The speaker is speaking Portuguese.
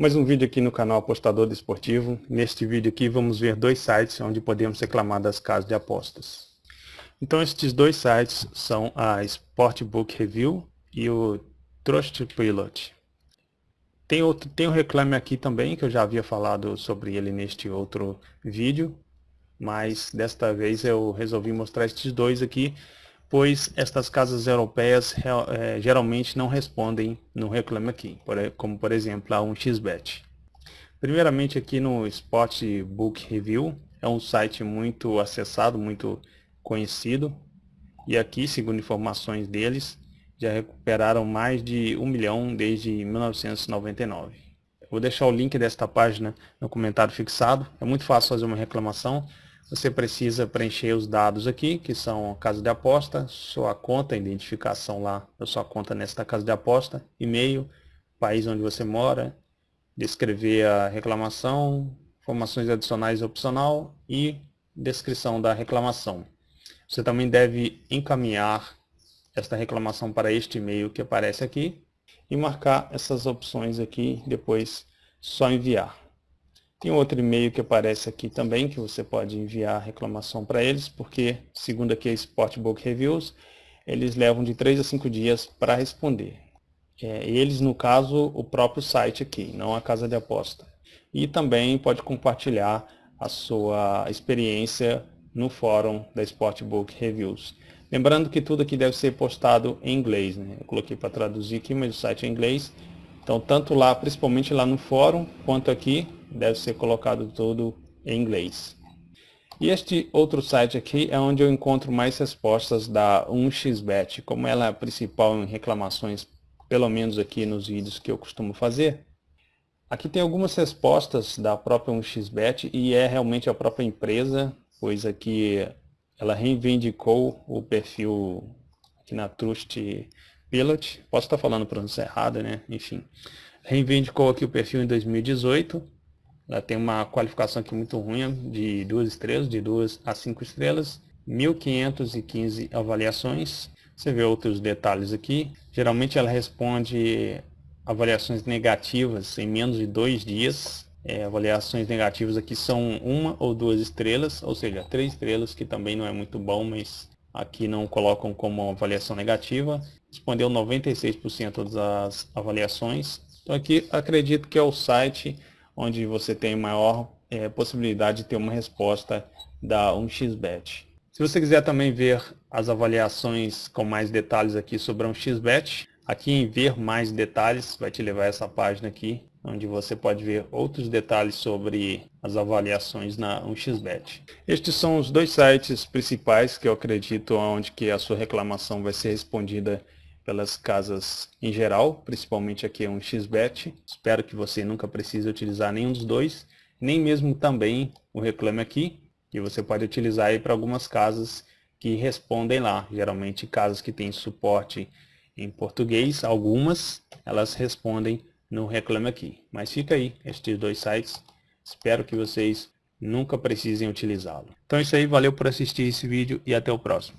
Mais um vídeo aqui no canal Apostador Desportivo. Neste vídeo aqui vamos ver dois sites onde podemos reclamar das casas de apostas. Então estes dois sites são a Sportbook Review e o Trust Pilot. Tem, outro, tem um reclame aqui também, que eu já havia falado sobre ele neste outro vídeo, mas desta vez eu resolvi mostrar estes dois aqui, pois estas casas europeias é, geralmente não respondem no Reclame Aqui, como por exemplo a 1xBet. Primeiramente aqui no Sportbook Review, é um site muito acessado, muito conhecido, e aqui, segundo informações deles, já recuperaram mais de um milhão desde 1999. vou deixar o link desta página no comentário fixado, é muito fácil fazer uma reclamação, você precisa preencher os dados aqui, que são a casa de aposta, sua conta, identificação lá da sua conta nesta casa de aposta, e-mail, país onde você mora, descrever a reclamação, informações adicionais opcional e descrição da reclamação. Você também deve encaminhar esta reclamação para este e-mail que aparece aqui e marcar essas opções aqui, depois só enviar. Tem outro e-mail que aparece aqui também, que você pode enviar reclamação para eles, porque, segundo aqui a Sportbook Reviews, eles levam de 3 a 5 dias para responder. É, eles, no caso, o próprio site aqui, não a casa de aposta. E também pode compartilhar a sua experiência no fórum da Sportbook Reviews. Lembrando que tudo aqui deve ser postado em inglês. Né? Eu coloquei para traduzir aqui, mas o site é em inglês. Então, tanto lá, principalmente lá no fórum, quanto aqui, deve ser colocado tudo em inglês. E este outro site aqui é onde eu encontro mais respostas da 1xBet. Como ela é a principal em reclamações, pelo menos aqui nos vídeos que eu costumo fazer, aqui tem algumas respostas da própria 1xBet e é realmente a própria empresa, pois aqui ela reivindicou o perfil aqui na Trust Pilot. Posso estar falando pronúncia errada, né? Enfim. Reivindicou aqui o perfil em 2018 ela tem uma qualificação aqui muito ruim, de duas estrelas, de duas a cinco estrelas, 1515 avaliações. Você vê outros detalhes aqui. Geralmente ela responde avaliações negativas em menos de dois dias. É, avaliações negativas aqui são uma ou duas estrelas, ou seja, três estrelas, que também não é muito bom, mas aqui não colocam como avaliação negativa. Respondeu 96% das avaliações. Então aqui acredito que é o site onde você tem maior é, possibilidade de ter uma resposta da 1xBet. Se você quiser também ver as avaliações com mais detalhes aqui sobre a 1xBet, aqui em ver mais detalhes vai te levar a essa página aqui, onde você pode ver outros detalhes sobre as avaliações na 1xBet. Estes são os dois sites principais que eu acredito onde que a sua reclamação vai ser respondida pelas casas em geral, principalmente aqui um XBET. Espero que você nunca precise utilizar nenhum dos dois, nem mesmo também o Reclame Aqui, que você pode utilizar aí para algumas casas que respondem lá. Geralmente casas que têm suporte em português, algumas elas respondem no Reclame Aqui. Mas fica aí, estes dois sites, espero que vocês nunca precisem utilizá-lo. Então é isso aí, valeu por assistir esse vídeo e até o próximo.